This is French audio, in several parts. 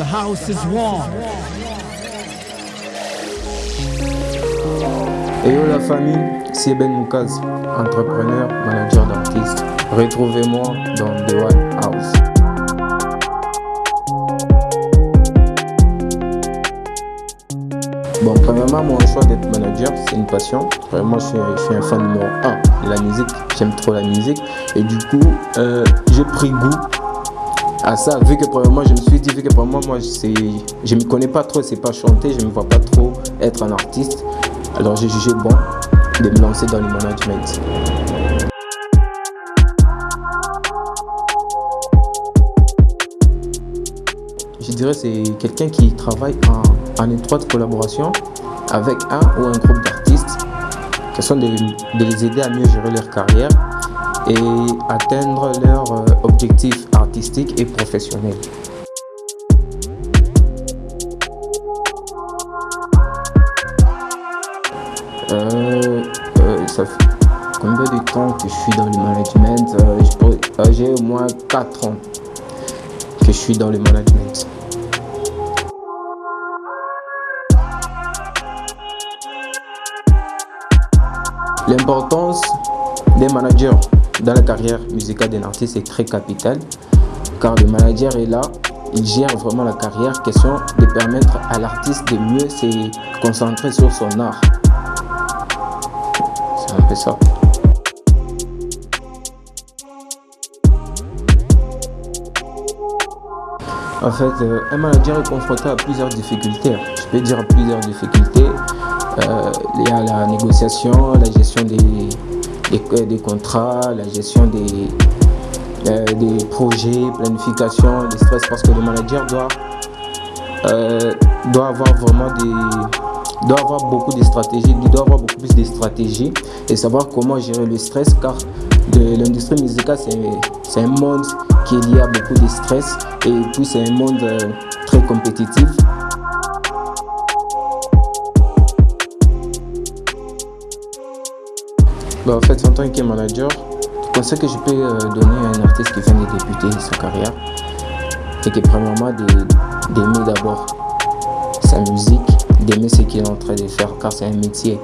The house is warm. Yo la famille, c'est Ben Moukaz, entrepreneur, manager d'artistes. Retrouvez-moi dans The One House. Bon, premièrement, mon choix d'être manager, c'est une passion. Vraiment, je suis, je suis un fan numéro 1 de la musique. J'aime trop la musique. Et du coup, euh, j'ai pris goût à ça. Vu que premièrement, je me suis dit, vu que premièrement, moi, je me connais pas trop, c'est pas chanter, je me vois pas trop être un artiste. Alors, j'ai jugé bon de me lancer dans le management. Je dirais c'est quelqu'un qui travaille en, étroite collaboration avec un ou un groupe d'artistes, question de, de les aider à mieux gérer leur carrière et atteindre leurs euh, objectifs artistiques et professionnels. Euh, euh, ça fait combien de temps que je suis dans le management Euh, euh, J'ai au moins 4 ans que je suis dans le management. L'importance des managers dans la carrière musicale d'un artiste est très capitale car le manager est là, il gère vraiment la carrière, question de permettre à l'artiste de mieux se concentrer sur son art. C'est un peu ça. En fait, euh, un manager est confronté à plusieurs difficultés. Je peux dire plusieurs difficultés. Il y a la négociation, la gestion des, des contrats, la gestion des, euh, des projets, planification, des stress, parce que le manager doit, euh, doit avoir vraiment des, doit avoir beaucoup de stratégies, il doit avoir beaucoup plus de stratégies et savoir comment gérer le stress, car l'industrie musicale, c'est un monde qui est lié à beaucoup de stress et puis c'est un monde euh, très compétitif. Bah, en fait, en tant que manager, conseil que je peux euh, donner à un artiste qui vient de débuter sa carrière, c'est que premièrement d'aimer d'abord sa musique, d'aimer ce qu'il est en train de faire, car c'est un métier.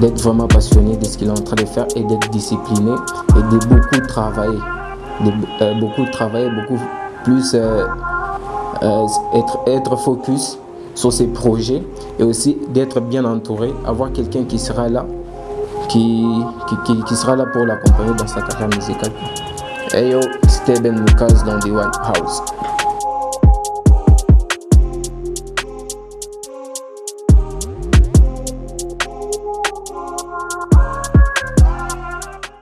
D'être vraiment passionné de ce qu'il est en train de faire et d'être discipliné et de beaucoup travailler. De, euh, beaucoup travailler, beaucoup plus euh, être, être focus sur ses projets et aussi d'être bien entouré, avoir quelqu'un qui sera là qui, qui, qui sera là pour l'accompagner dans sa carrière musicale. Hey yo, c'était Ben Lucas dans The One House.